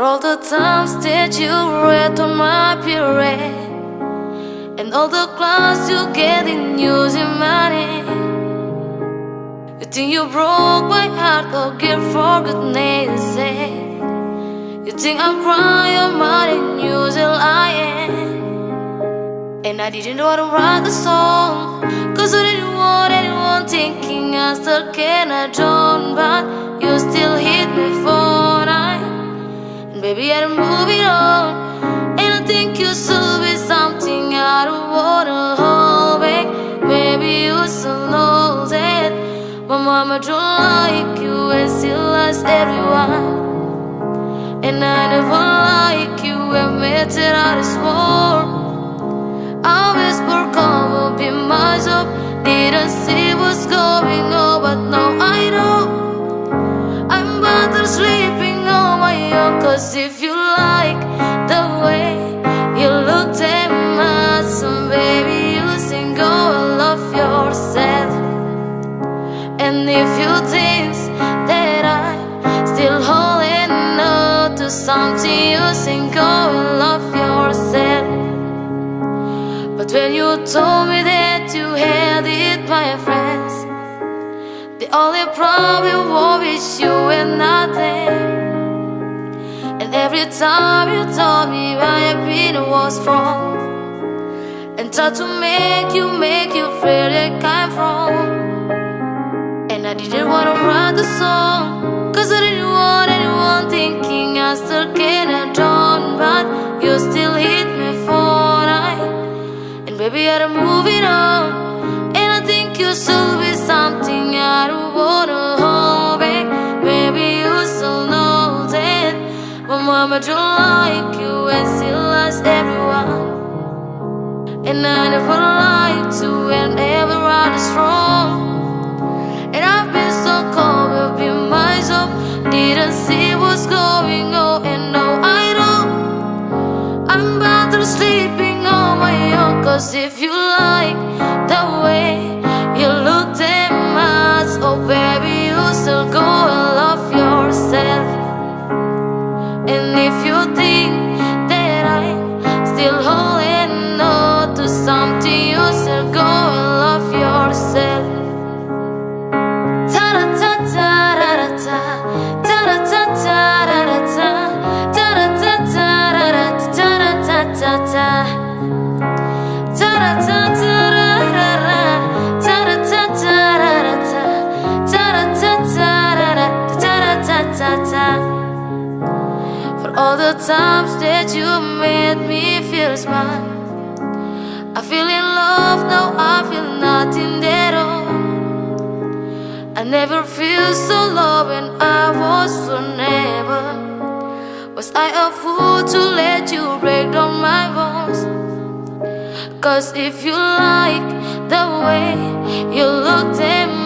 all the times that you read on my period And all the class you get in using money You think you broke my heart, oh girl, for goodness sake. You think I'm crying, your money, using lying. And I didn't want to write the song Cause I didn't want anyone thinking I still can. I don't But you still hit baby I'm moving on And I think oh, you should be something I don't wanna hold back Maybe you should know that My mama don't like you and she likes everyone Cause if you like the way you look at my son Baby, you sing, and love yourself. And if you think that I'm still holding on to something You sing, and love yourself. But when you told me that you had it, my friends The only problem was you and nothing every time you told me my opinion was wrong And tried to make you, make you feel like I'm wrong. And I didn't wanna write the song Cause I didn't want anyone thinking I still can don't But you still hit me for night. And Baby, I'm moving on My mama don't like you and she likes everyone. And I never lied to and everyone is wrong And I've been so cold up in myself Didn't see what's going on and now I know. I'm better sleeping on my own Cause if you like if that you made me feel smart I feel in love, now I feel nothing at all. I never feel so low when I was so never Was I a fool to let you break down my bones? Cause if you like the way you look at baby